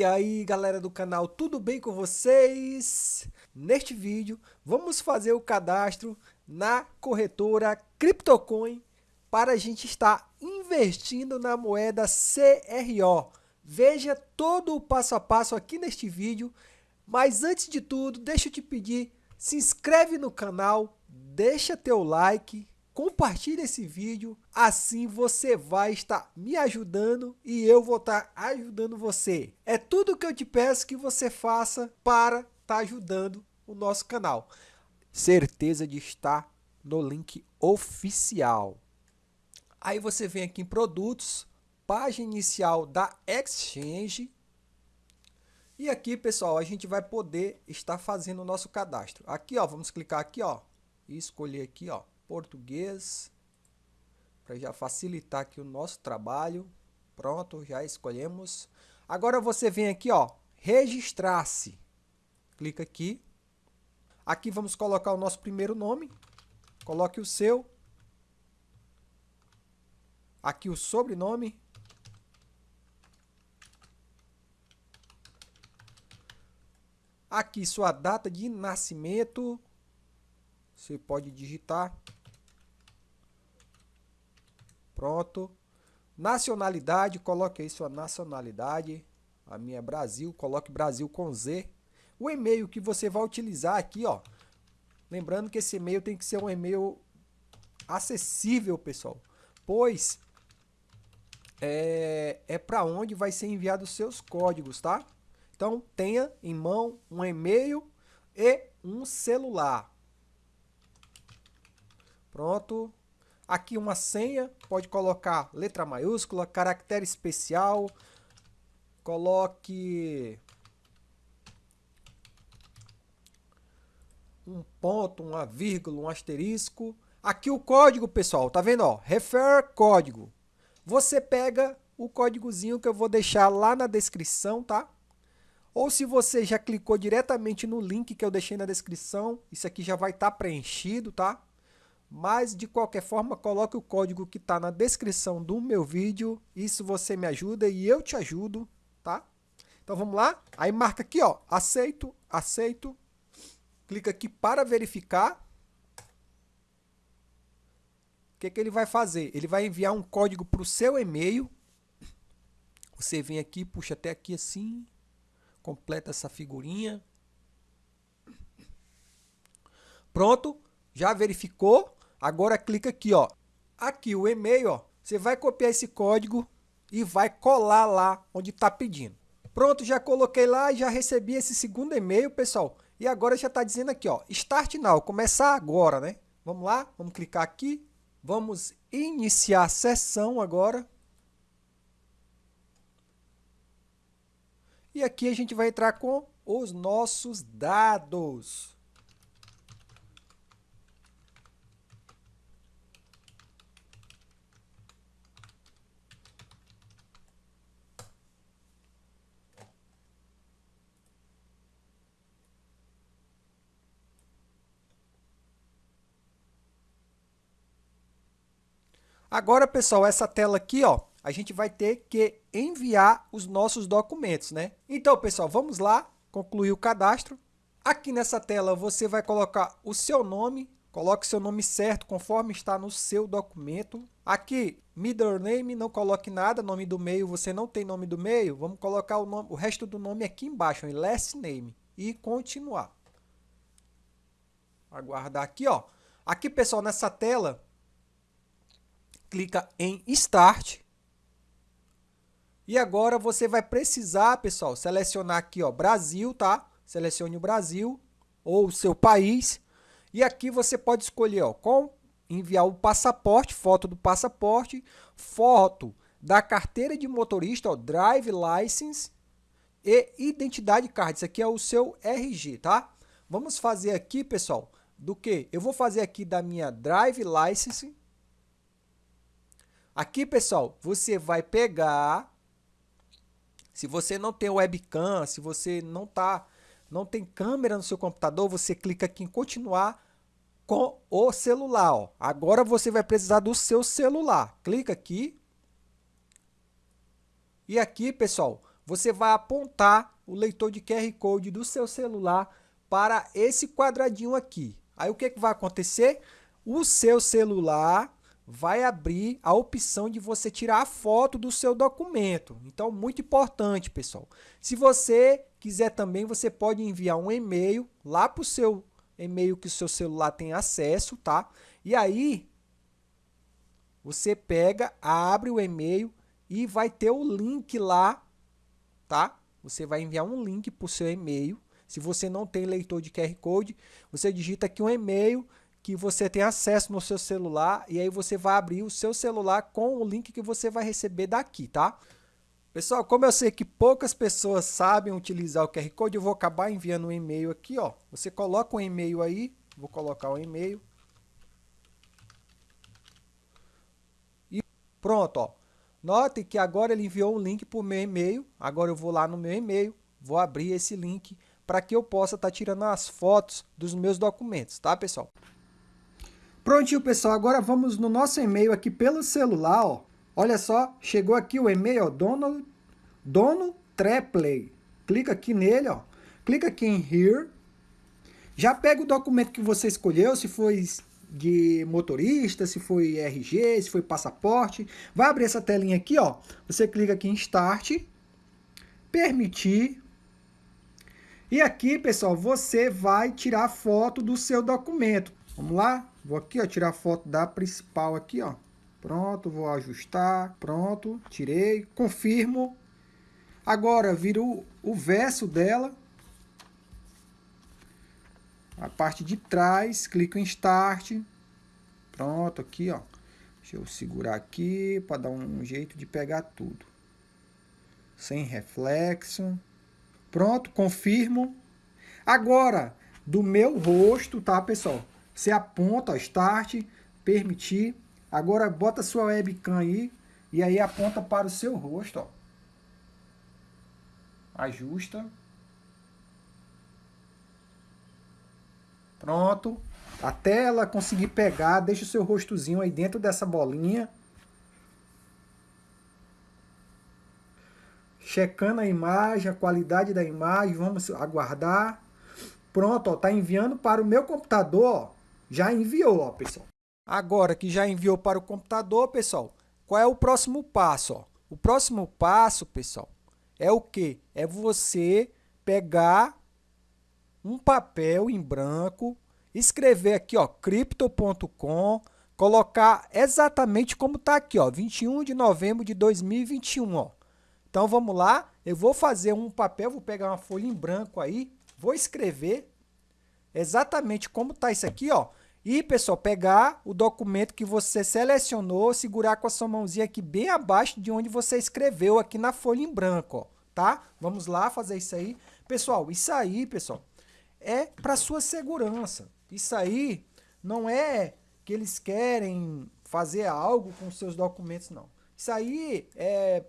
E aí galera do canal, tudo bem com vocês? Neste vídeo vamos fazer o cadastro na corretora CryptoCoin para a gente estar investindo na moeda CRO. Veja todo o passo a passo aqui neste vídeo, mas antes de tudo deixa eu te pedir, se inscreve no canal, deixa teu like, compartilhe esse vídeo, assim você vai estar me ajudando e eu vou estar ajudando você. É tudo que eu te peço que você faça para estar ajudando o nosso canal. Certeza de estar no link oficial. Aí você vem aqui em produtos, página inicial da Exchange. E aqui, pessoal, a gente vai poder estar fazendo o nosso cadastro. Aqui, ó, vamos clicar aqui, ó, e escolher aqui, ó, português, para já facilitar aqui o nosso trabalho. Pronto, já escolhemos. Agora você vem aqui, ó, registrar-se. Clica aqui. Aqui vamos colocar o nosso primeiro nome. Coloque o seu. Aqui o sobrenome. Aqui sua data de nascimento. Você pode digitar. Pronto. Nacionalidade, coloque aí sua nacionalidade. A minha é Brasil, coloque Brasil com Z. O e-mail que você vai utilizar aqui, ó. Lembrando que esse e-mail tem que ser um e-mail acessível, pessoal. Pois é, é para onde vai ser enviado os seus códigos, tá? Então, tenha em mão um e-mail e um celular. Pronto. Aqui uma senha, pode colocar letra maiúscula, caractere especial, coloque um ponto, uma vírgula, um asterisco. Aqui o código, pessoal, tá vendo? Ó, refer código. Você pega o códigozinho que eu vou deixar lá na descrição, tá? Ou se você já clicou diretamente no link que eu deixei na descrição, isso aqui já vai estar tá preenchido, tá? Mas, de qualquer forma, coloque o código que está na descrição do meu vídeo. Isso você me ajuda e eu te ajudo, tá? Então, vamos lá. Aí, marca aqui, ó, aceito, aceito. Clica aqui para verificar. O que, que ele vai fazer? Ele vai enviar um código para o seu e-mail. Você vem aqui, puxa até aqui assim. Completa essa figurinha. Pronto. Já verificou? Agora clica aqui, ó. Aqui o e-mail, ó. Você vai copiar esse código e vai colar lá onde está pedindo. Pronto, já coloquei lá e já recebi esse segundo e-mail, pessoal. E agora já está dizendo aqui, ó, Start Now, começar agora, né? Vamos lá, vamos clicar aqui. Vamos iniciar a sessão agora. E aqui a gente vai entrar com os nossos dados. Agora, pessoal, essa tela aqui, ó, a gente vai ter que enviar os nossos documentos, né? Então, pessoal, vamos lá, concluir o cadastro. Aqui nessa tela você vai colocar o seu nome, coloque seu nome certo conforme está no seu documento. Aqui, middle name, não coloque nada, nome do meio, você não tem nome do meio, vamos colocar o, nome, o resto do nome aqui embaixo, em last name, e continuar. Aguardar aqui, ó. Aqui, pessoal, nessa tela, clica em Start. E agora você vai precisar, pessoal, selecionar aqui, ó, Brasil, tá? Selecione o Brasil ou o seu país. E aqui você pode escolher, ó, com enviar o passaporte, foto do passaporte, foto da carteira de motorista, ó, Drive License e Identidade Card. Isso aqui é o seu RG, tá? Vamos fazer aqui, pessoal, do que? Eu vou fazer aqui da minha Drive License Aqui, pessoal, você vai pegar, se você não tem webcam, se você não tá, não tem câmera no seu computador, você clica aqui em continuar com o celular. Ó. Agora você vai precisar do seu celular. Clica aqui. E aqui, pessoal, você vai apontar o leitor de QR Code do seu celular para esse quadradinho aqui. Aí o que, que vai acontecer? O seu celular vai abrir a opção de você tirar a foto do seu documento. Então, muito importante, pessoal. Se você quiser também, você pode enviar um e-mail lá para o seu e-mail que o seu celular tem acesso, tá? E aí, você pega, abre o e-mail e vai ter o link lá, tá? Você vai enviar um link para o seu e-mail. Se você não tem leitor de QR Code, você digita aqui um e-mail que você tem acesso no seu celular e aí você vai abrir o seu celular com o link que você vai receber daqui, tá? Pessoal, como eu sei que poucas pessoas sabem utilizar o QR Code, eu vou acabar enviando um e-mail aqui, ó. Você coloca um e-mail aí, vou colocar o um e-mail. E pronto, ó. Note que agora ele enviou um link para o meu e-mail. Agora eu vou lá no meu e-mail, vou abrir esse link para que eu possa estar tá tirando as fotos dos meus documentos, tá, pessoal? Prontinho, pessoal. Agora vamos no nosso e-mail aqui pelo celular, ó. Olha só, chegou aqui o e-mail, ó, dono, dono Treplay. Clica aqui nele, ó. Clica aqui em Here. Já pega o documento que você escolheu, se foi de motorista, se foi RG, se foi passaporte. Vai abrir essa telinha aqui, ó. Você clica aqui em Start, Permitir. E aqui, pessoal, você vai tirar foto do seu documento. Vamos lá? Vou aqui, ó, tirar foto da principal aqui, ó. Pronto, vou ajustar. Pronto, tirei. Confirmo. Agora, viro o verso dela. A parte de trás, clico em Start. Pronto, aqui, ó. Deixa eu segurar aqui para dar um jeito de pegar tudo. Sem reflexo. Pronto, confirmo. Agora, do meu rosto, tá, pessoal? Você aponta, ó, Start, permitir. Agora bota sua webcam aí e aí aponta para o seu rosto, ó. Ajusta. Pronto. Até ela conseguir pegar, deixa o seu rostozinho aí dentro dessa bolinha. Checando a imagem, a qualidade da imagem, vamos aguardar. Pronto, ó, tá enviando para o meu computador, ó. Já enviou, ó, pessoal. Agora que já enviou para o computador, pessoal, qual é o próximo passo? Ó? O próximo passo, pessoal, é o que? É você pegar um papel em branco, escrever aqui, ó, crypto.com, colocar exatamente como está aqui, ó, 21 de novembro de 2021, ó. Então vamos lá, eu vou fazer um papel, vou pegar uma folha em branco aí, vou escrever exatamente como está isso aqui, ó. E, pessoal, pegar o documento que você selecionou, segurar com a sua mãozinha aqui bem abaixo de onde você escreveu aqui na folha em branco, ó, tá? Vamos lá fazer isso aí. Pessoal, isso aí, pessoal, é para sua segurança. Isso aí não é que eles querem fazer algo com seus documentos, não. Isso aí é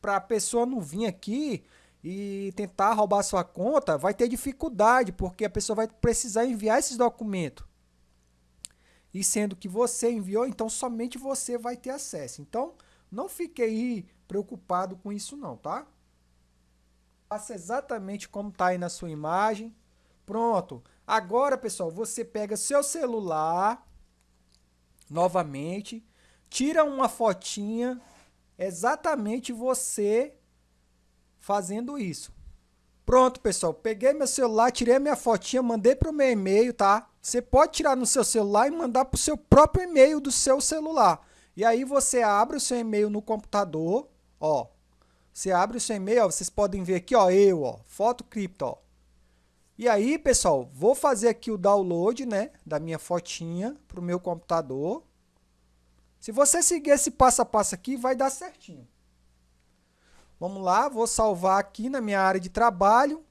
para a pessoa não vir aqui e tentar roubar sua conta, vai ter dificuldade, porque a pessoa vai precisar enviar esses documentos e sendo que você enviou, então somente você vai ter acesso. Então, não fique aí preocupado com isso não, tá? Faça exatamente como está aí na sua imagem. Pronto. Agora, pessoal, você pega seu celular, novamente, tira uma fotinha, exatamente você fazendo isso. Pronto, pessoal, peguei meu celular, tirei minha fotinha, mandei para o meu e-mail, tá? Você pode tirar no seu celular e mandar para o seu próprio e-mail do seu celular. E aí você abre o seu e-mail no computador, ó. Você abre o seu e-mail, ó, vocês podem ver aqui, ó, eu, ó, foto cripto, ó. E aí, pessoal, vou fazer aqui o download, né, da minha fotinha para o meu computador. Se você seguir esse passo a passo aqui, vai dar certinho. Vamos lá, vou salvar aqui na minha área de trabalho.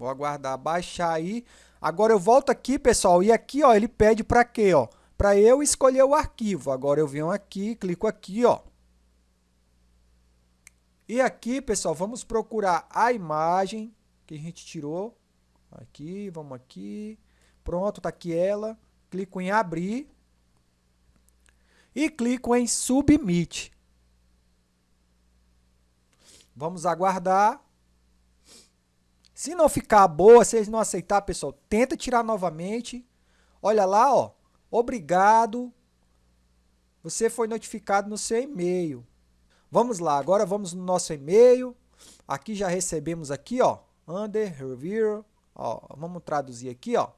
Vou aguardar baixar aí. Agora eu volto aqui, pessoal, e aqui, ó, ele pede para quê, ó? Para eu escolher o arquivo. Agora eu venho aqui, clico aqui, ó. E aqui, pessoal, vamos procurar a imagem que a gente tirou. Aqui, vamos aqui. Pronto, tá aqui ela. Clico em abrir. E clico em submit. Vamos aguardar. Se não ficar boa, se eles não aceitar, pessoal, tenta tirar novamente. Olha lá, ó. Obrigado. Você foi notificado no seu e-mail. Vamos lá, agora vamos no nosso e-mail. Aqui já recebemos aqui, ó, under review. Ó, vamos traduzir aqui, ó.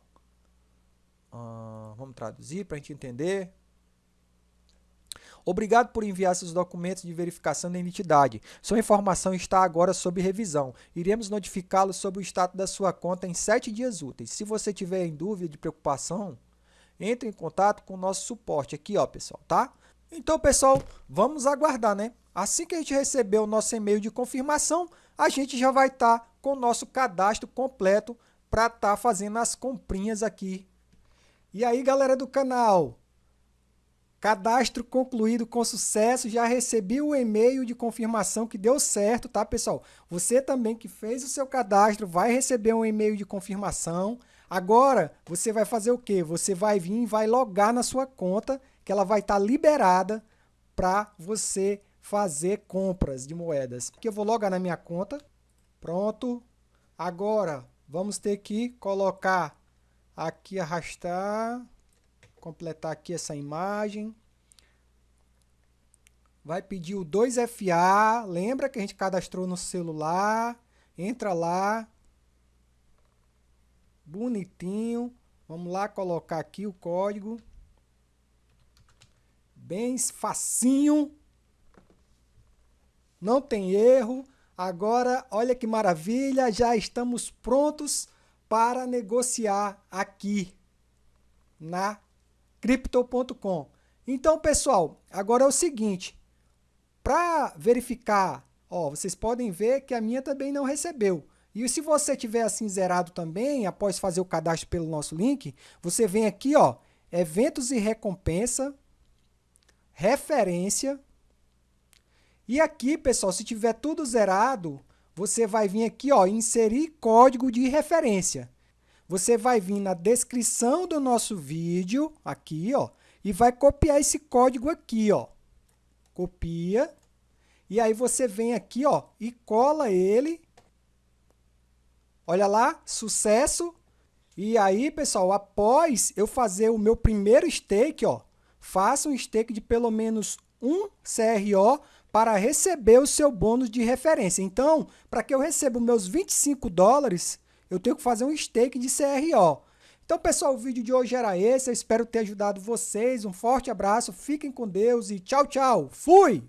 Uh, vamos traduzir para a gente entender. Obrigado por enviar seus documentos de verificação da identidade. Sua informação está agora sob revisão. Iremos notificá-lo sobre o status da sua conta em 7 dias úteis. Se você tiver em dúvida de preocupação, entre em contato com o nosso suporte aqui, ó, pessoal, tá? Então, pessoal, vamos aguardar, né? Assim que a gente receber o nosso e-mail de confirmação, a gente já vai estar tá com o nosso cadastro completo para estar tá fazendo as comprinhas aqui. E aí, galera do canal, Cadastro concluído com sucesso, já recebi o e-mail de confirmação que deu certo, tá, pessoal? Você também que fez o seu cadastro vai receber um e-mail de confirmação. Agora, você vai fazer o quê? Você vai vir e vai logar na sua conta, que ela vai estar tá liberada para você fazer compras de moedas. Aqui eu vou logar na minha conta. Pronto. Agora, vamos ter que colocar aqui, arrastar completar aqui essa imagem. Vai pedir o 2FA, lembra que a gente cadastrou no celular, entra lá, bonitinho, vamos lá colocar aqui o código, bem facinho, não tem erro, agora olha que maravilha, já estamos prontos para negociar aqui na crypto.com. Então, pessoal, agora é o seguinte, para verificar, ó, vocês podem ver que a minha também não recebeu. E se você tiver assim zerado também, após fazer o cadastro pelo nosso link, você vem aqui, ó, eventos e recompensa, referência. E aqui, pessoal, se tiver tudo zerado, você vai vir aqui, ó, inserir código de referência. Você vai vir na descrição do nosso vídeo, aqui, ó, e vai copiar esse código aqui, ó. Copia. E aí você vem aqui, ó, e cola ele. Olha lá, sucesso. E aí, pessoal, após eu fazer o meu primeiro stake, ó, faça um stake de pelo menos um CRO para receber o seu bônus de referência. Então, para que eu receba meus 25 dólares, eu tenho que fazer um stake de CRO. Então, pessoal, o vídeo de hoje era esse. Eu espero ter ajudado vocês. Um forte abraço, fiquem com Deus e tchau, tchau. Fui!